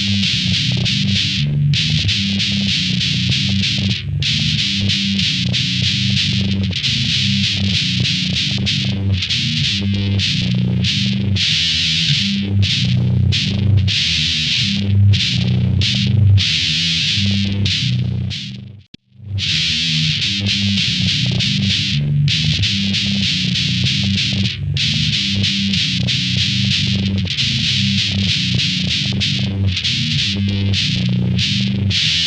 We'll be right back. Shh.